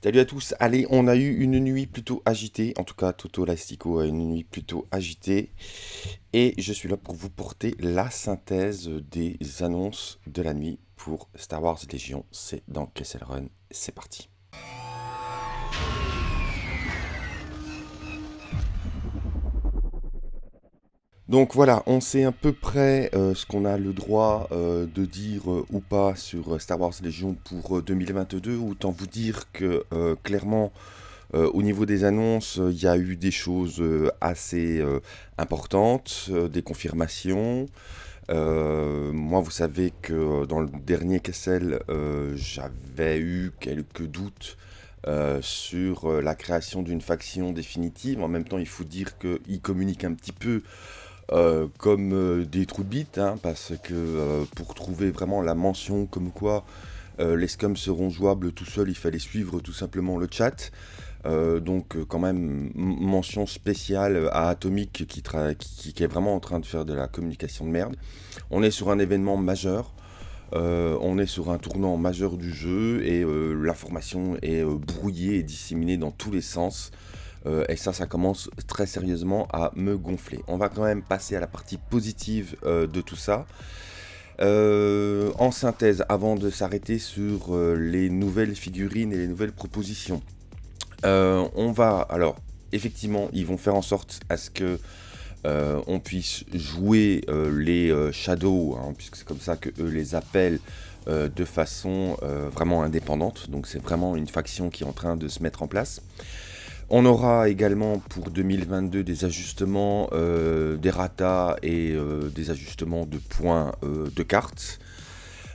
Salut à tous, allez, on a eu une nuit plutôt agitée, en tout cas Toto Lastico a une nuit plutôt agitée, et je suis là pour vous porter la synthèse des annonces de la nuit pour Star Wars Légion, c'est dans Kessel Run, c'est parti. Donc voilà, on sait à peu près euh, ce qu'on a le droit euh, de dire euh, ou pas sur Star Wars Legion pour 2022. Autant vous dire que clairement, au niveau des annonces, il y a eu des choses assez importantes, des confirmations. moi, vous savez que dans le dernier Kessel, j'avais eu quelques doutes sur la création d'une faction définitive. En même temps, il faut dire qu'il communique un petit peu euh, comme euh, des trous de bite, hein, parce que euh, pour trouver vraiment la mention comme quoi les scums seront jouables tout seuls, il fallait suivre tout simplement le chat. donc quand même mention spéciale à Atomic qui, qui, est vraiment en train de faire de la communication de merde. On est sur un événement majeur. on est sur un tournant majeur du jeu et l'information est brouillée et disséminée dans tous les sens. Euh, et ça, ça commence très sérieusement à me gonfler. On va quand même passer à la partie positive euh, de tout ça. Euh, en synthèse, avant de s'arrêter sur les nouvelles figurines et les nouvelles propositions. on va, alors, effectivement, ils vont faire en sorte à ce que on puisse jouer les Shadows, hein, puisque c'est comme ça que eux les appellent, de façon vraiment indépendante. Donc c'est vraiment une faction qui est en train de se mettre en place. On aura également pour 2022 des ajustements euh, des ratas et euh, des ajustements de points euh, de cartes.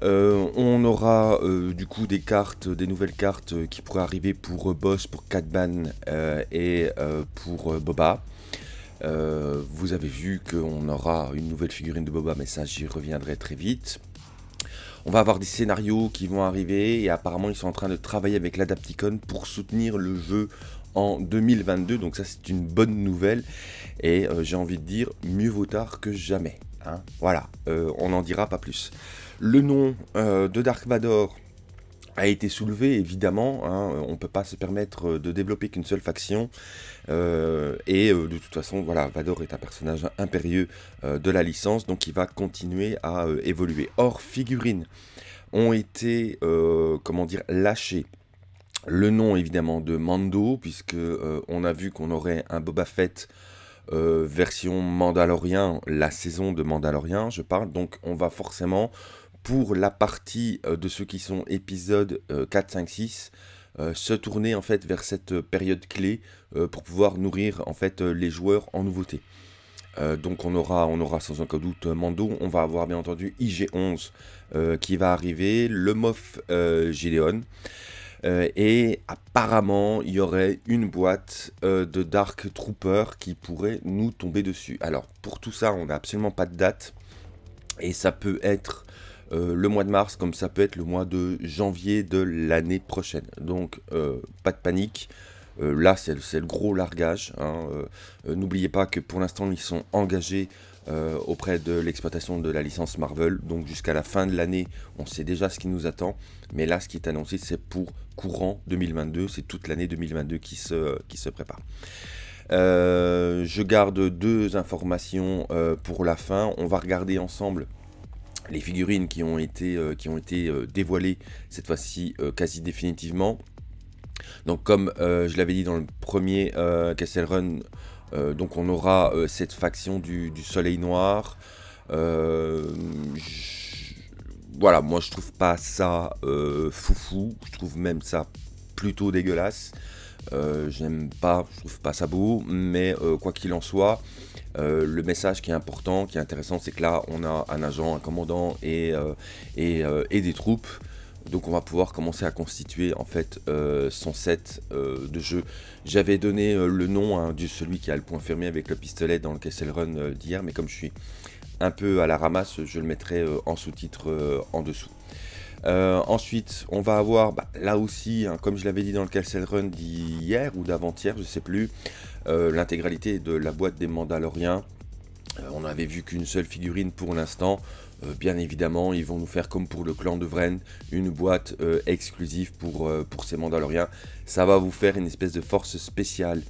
on aura du coup des cartes, des nouvelles cartes qui pourraient arriver pour Boss, pour Catban et pour Boba. vous avez vu qu'on aura une nouvelle figurine de Boba, mais ça j'y reviendrai très vite. On va avoir des scénarios qui vont arriver et apparemment ils sont en train de travailler avec l'Adapticon pour soutenir le jeu en 2022. Donc ça c'est une bonne nouvelle. Et euh, j'ai envie de dire mieux vaut tard que jamais. Hein. Voilà, euh, on n'en dira pas plus. Le nom euh, de Dark Vador a été soulevé, évidemment. Hein. on ne peut pas se permettre de développer qu'une seule faction. et de toute façon, voilà, Vador est un personnage impérieux de la licence, donc il va continuer à évoluer. Or, figurines ont été, comment dire, lâchées le nom évidemment de Mando, puisque euh, on a vu qu'on aurait un Boba Fett euh, version Mandalorien, la saison de Mandalorien, je parle. Donc on va forcément, pour la partie euh, de ceux qui sont épisodes 4, 5, 6, se tourner en fait vers cette période clé pour pouvoir nourrir en fait les joueurs en nouveauté. donc on aura, on aura sans aucun doute Mando, on va avoir bien entendu IG-11 qui va arriver, le Moff Gideon, euh, et apparemment, il y aurait une boîte euh, de Dark Trooper qui pourrait nous tomber dessus. Alors, pour tout ça, on n'a absolument pas de date. Et ça peut être euh, le mois de mars, comme ça peut être le mois de janvier de l'année prochaine. Donc, pas de panique. là, c'est le, gros largage. Hein. N'oubliez pas que pour l'instant, ils sont engagés euh, auprès de l'exploitation de la licence Marvel. Donc jusqu'à la fin de l'année, on sait déjà ce qui nous attend. Mais là, ce qui est annoncé, c'est pour courant 2022. C'est toute l'année 2022 qui se, prépare. Euh, je garde deux informations euh, pour la fin. On va regarder ensemble les figurines qui ont été, qui ont été dévoilées cette fois-ci quasi définitivement. Donc comme je l'avais dit dans le premier Castle Run, donc on aura euh, cette faction du, soleil noir. Euh, voilà, moi je trouve pas ça foufou, je trouve même ça plutôt dégueulasse. J'aime pas, je trouve pas ça beau, mais quoi qu'il en soit, le message qui est important, qui est intéressant, c'est que là on a un agent, un commandant et des troupes donc on va pouvoir commencer à constituer en fait euh, son set euh, de jeu. J'avais donné euh, le nom hein, de celui qui a le point fermé avec le pistolet dans le Castle Run d'hier, mais comme je suis un peu à la ramasse, je le mettrai en sous-titre en dessous. ensuite, on va avoir bah, là aussi, hein, comme je l'avais dit dans le Castle Run d'hier ou d'avant-hier, je ne sais plus, l'intégralité de la boîte des Mandaloriens on n'avait vu qu'une seule figurine pour l'instant. Bien évidemment, ils vont nous faire comme pour le clan de Vren, une boîte exclusive pour, pour ces Mandaloriens. Ça va vous faire une espèce de force spéciale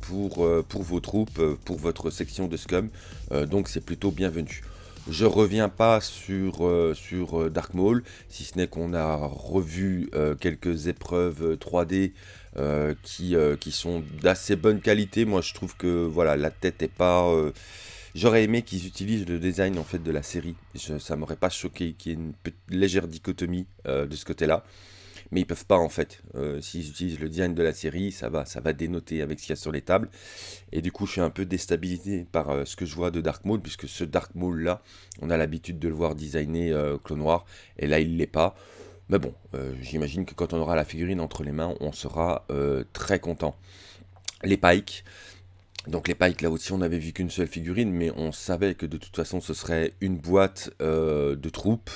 pour, vos troupes, pour votre section de Scum. donc c'est plutôt bienvenu. Je reviens pas sur, euh, euh, Dark Maul, si ce n'est qu'on a revu euh, quelques épreuves 3D qui, qui sont d'assez bonne qualité. Moi, je trouve que voilà, la tête est pas... J'aurais aimé qu'ils utilisent le design en fait de la série. Ça ça m'aurait pas choqué qu'il y ait une légère dichotomie de ce côté-là mais ils peuvent pas en fait. Euh, s'ils utilisent le design de la série, ça va, ça va dénoter avec ce qu'il y a sur les tables. Et du coup, je suis un peu déstabilisé par euh, ce que je vois de Dark Maul, puisque ce Dark Maul là, on a l'habitude de le voir designer euh, clone noir, et là il l'est pas. Mais bon, j'imagine que quand on aura la figurine entre les mains, on sera très content. Les Pikes. Donc les Pikes, là aussi, on n'avait vu qu'une seule figurine, mais on savait que de toute façon, ce serait une boîte de troupes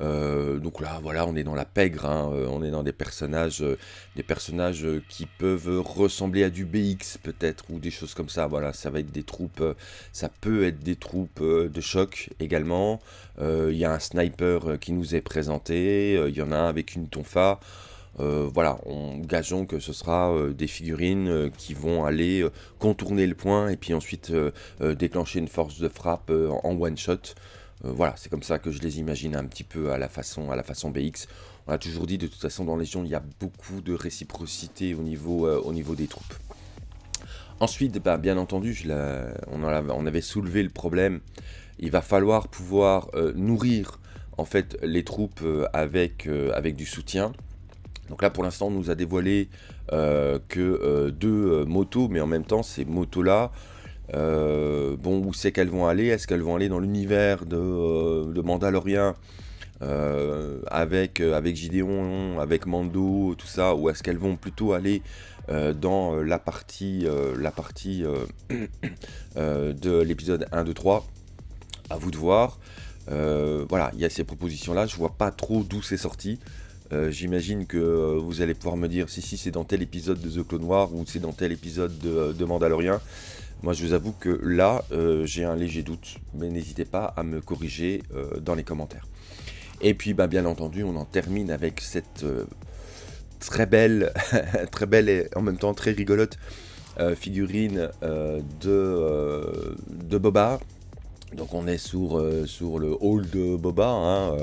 euh, donc là, voilà, on est dans la pègre, hein, euh, on est dans des personnages, euh, des personnages qui peuvent ressembler à du BX peut-être, ou des choses comme ça. Voilà, ça va être des troupes, ça peut être des troupes de choc également. Il y a un sniper qui nous est présenté, il y en a un avec une tonfa. Voilà, on gageons que ce sera des figurines qui vont aller contourner le point et puis ensuite déclencher une force de frappe en one shot. Euh, voilà, c'est comme ça que je les imagine un petit peu à la façon, à BX. On a toujours dit, de toute façon, dans Légion, il y a beaucoup de réciprocité au niveau, euh, au niveau des troupes. Ensuite, bah, bien entendu, on, avait soulevé le problème. Il va falloir pouvoir euh, nourrir en fait les troupes avec du soutien. Donc là, pour l'instant, on nous a dévoilé que deux motos, mais en même temps, ces motos-là euh, bon, où c'est qu'elles vont aller? Est-ce qu'elles vont aller dans l'univers de, euh, de Mandalorian euh, avec, avec Gideon, avec Mando, tout ça Ou est-ce qu'elles vont plutôt aller dans la partie, la partie de l'épisode 1, 2, 3 À vous de voir. voilà, il y a ces propositions-là. Je vois pas trop d'où c'est sorti. J'imagine que vous allez pouvoir me dire si si c'est dans tel épisode de The Clone Noir ou c'est dans tel épisode de, de Mandalorian. Moi, je vous avoue que là, euh, j'ai un léger doute, mais n'hésitez pas à me corriger euh, dans les commentaires. Et puis, bah, bien entendu, on en termine avec cette euh, très belle, très belle et en même temps très rigolote figurine de, de Boba. Donc, on est sur, sur le hall de Boba, hein,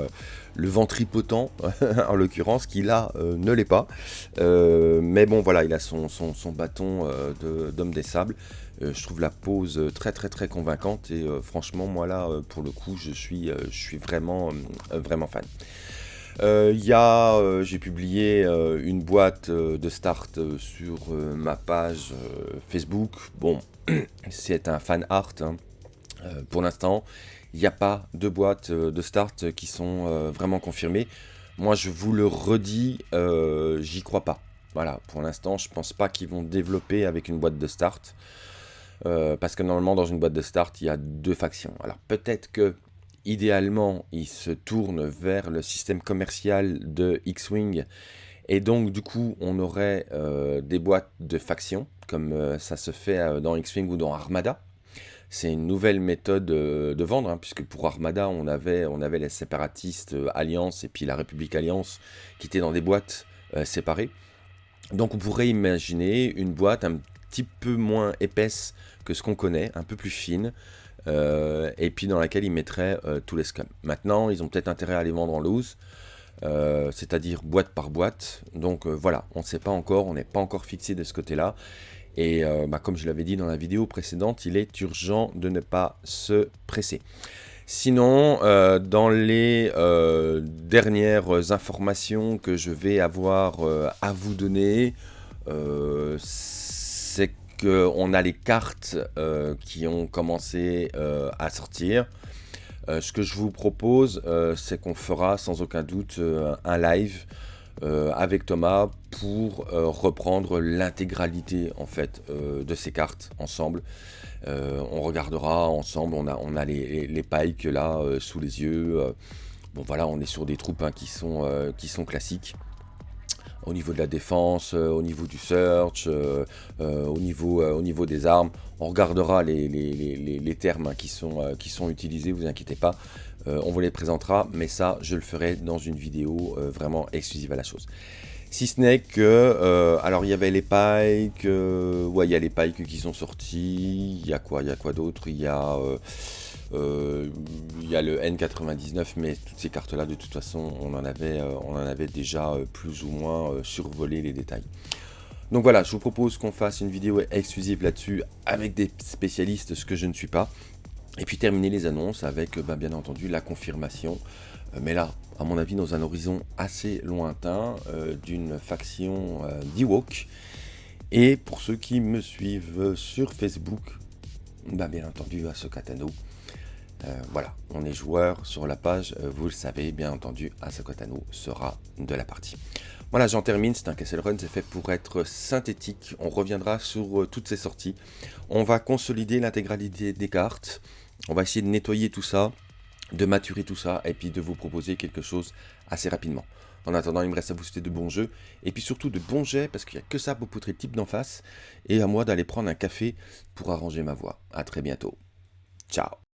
le ventripotent en l'occurrence, qui là ne l'est pas. mais bon, voilà, il a son, son, son bâton d'homme des sables. Euh, je trouve la pose euh, très très très convaincante et euh, franchement moi là pour le coup je suis, vraiment, vraiment fan. J'ai publié une boîte de start sur ma page Facebook. Bon, c'est un fan art hein. Pour l'instant. Il n'y a pas de boîtes de start qui sont vraiment confirmées. Moi, je vous le redis, j'y crois pas. Voilà, pour l'instant, je pense pas qu'ils vont développer avec une boîte de start. Euh, parce que normalement, dans une boîte de start, il y a deux factions. Alors peut-être que, idéalement, ils se tournent vers le système commercial de X-Wing. Et donc, du coup, on aurait euh, des boîtes de factions, comme euh, ça se fait dans X-Wing ou dans Armada. C'est une nouvelle méthode de vendre, hein, puisque pour Armada, on avait, les séparatistes Alliance et puis la République Alliance qui étaient dans des boîtes séparées. Donc on pourrait imaginer une boîte un petit peu moins épaisse que ce qu'on connaît, un peu plus fine, euh, et puis dans laquelle ils mettraient euh, tous les scams. Maintenant, ils ont peut-être intérêt à les vendre en loose, euh, c'est-à-dire boîte par boîte. Donc voilà, on ne sait pas encore, on n'est pas encore fixé de ce côté-là. Et bah, comme je l'avais dit dans la vidéo précédente, il est urgent de ne pas se presser. Sinon, dans les dernières informations que je vais avoir à vous donner, c'est qu'on a les cartes euh, qui ont commencé euh, à sortir. Euh, ce que je vous propose, c'est qu'on fera sans aucun doute un live avec Thomas pour reprendre l'intégralité en fait de ces cartes ensemble. on regardera ensemble, on a, on a les, les, pikes là sous les yeux. bon voilà, on est sur des troupes hein, qui, sont, qui sont classiques. au niveau de la défense, au niveau du search, au, niveau, au niveau des armes. On regardera les, les, termes hein, qui, sont, qui sont utilisés, vous inquiétez pas. On vous les présentera, mais ça, je le ferai dans une vidéo vraiment exclusive à la chose. Si ce n'est que, euh, alors il y avait les pikes, euh, ouais il y a les pikes qui sont sortis, il y a quoi, il y a quoi d'autre, il y a, euh, le N99, mais toutes ces cartes là de toute façon on en avait, on en avait déjà plus ou moins survolé les détails. Donc voilà, je vous propose qu'on fasse une vidéo exclusive là-dessus avec des spécialistes, ce que je ne suis pas. Et puis terminer les annonces avec ben, bien entendu la confirmation, mais là à mon avis, dans un horizon assez lointain euh, d'une faction euh, d'Ewok. Et pour ceux qui me suivent sur Facebook, bah bien entendu à. Euh, voilà, on est joueur sur la page, vous le savez, bien entendu, Asokatano sera de la partie. Voilà, j'en termine, c'est un Castle Run, c'est fait pour être synthétique. On reviendra sur toutes ces sorties. On va consolider l'intégralité des cartes. On va essayer de nettoyer tout ça de maturer tout ça et puis de vous proposer quelque chose assez rapidement. En attendant, il me reste à vous souhaiter de bons jeux et puis surtout de bons jets parce qu'il n'y a que ça pour poutrer le type d'en face et à moi d'aller prendre un café pour arranger ma voix. A très bientôt. Ciao